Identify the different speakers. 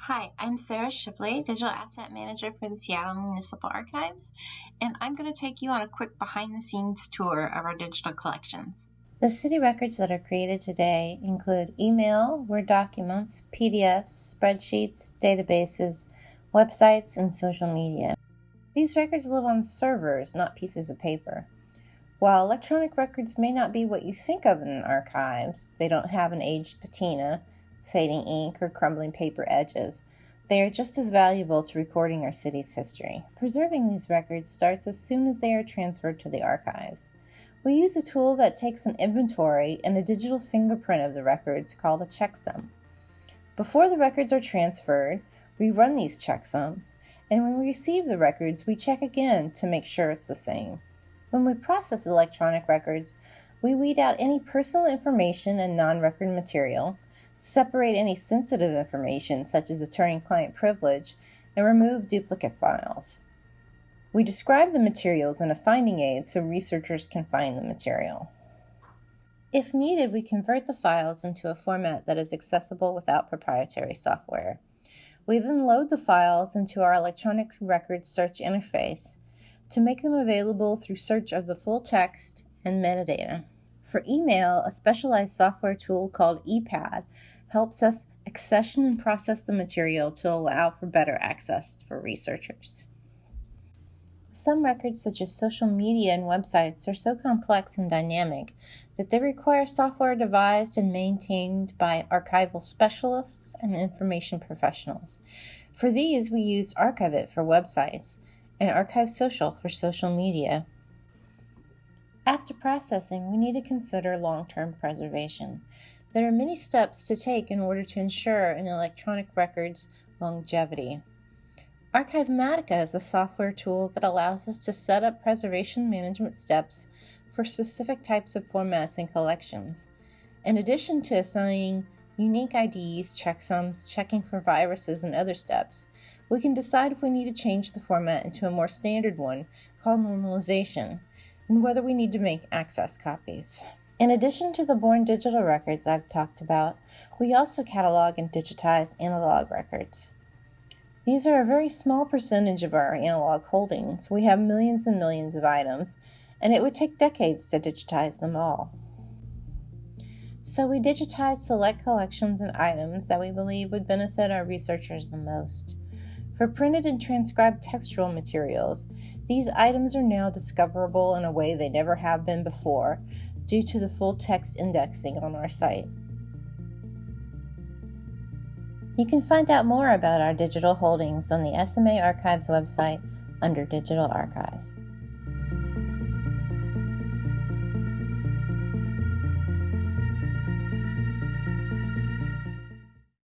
Speaker 1: Hi, I'm Sarah Shipley, Digital Asset Manager for the Seattle Municipal Archives, and I'm going to take you on a quick behind the scenes tour of our digital collections.
Speaker 2: The city records that are created today include email, Word documents, PDFs, spreadsheets, databases, websites, and social media. These records live on servers, not pieces of paper. While electronic records may not be what you think of in archives, they don't have an aged patina, fading ink, or crumbling paper edges. They are just as valuable to recording our city's history. Preserving these records starts as soon as they are transferred to the archives. We use a tool that takes an inventory and a digital fingerprint of the records called a checksum. Before the records are transferred, we run these checksums, and when we receive the records, we check again to make sure it's the same. When we process electronic records, we weed out any personal information and non-record material, separate any sensitive information such as attorney-client privilege, and remove duplicate files. We describe the materials in a finding aid so researchers can find the material. If needed, we convert the files into a format that is accessible without proprietary software. We then load the files into our electronic records search interface to make them available through search of the full text and metadata. For email, a specialized software tool called ePADD helps us accession and process the material to allow for better access for researchers. Some records, such as social media and websites, are so complex and dynamic that they require software devised and maintained by archival specialists and information professionals. For these, we used Archive-It for websites and Archive Social for social media. After processing, we need to consider long-term preservation. There are many steps to take in order to ensure an electronic record's longevity. Archivematica is a software tool that allows us to set up preservation management steps for specific types of formats and collections. In addition to assigning unique IDs, checksums, checking for viruses, and other steps, we can decide if we need to change the format into a more standard one called normalization and whether we need to make access copies. In addition to the born digital records I've talked about, we also catalog and digitize analog records. These are a very small percentage of our analog holdings. We have millions and millions of items, and it would take decades to digitize them all. So we digitize select collections and items that we believe would benefit our researchers the most. For printed and transcribed textual materials, these items are now discoverable in a way they never have been before due to the full text indexing on our site. You can find out more about our digital holdings on the SMA Archives website under Digital Archives.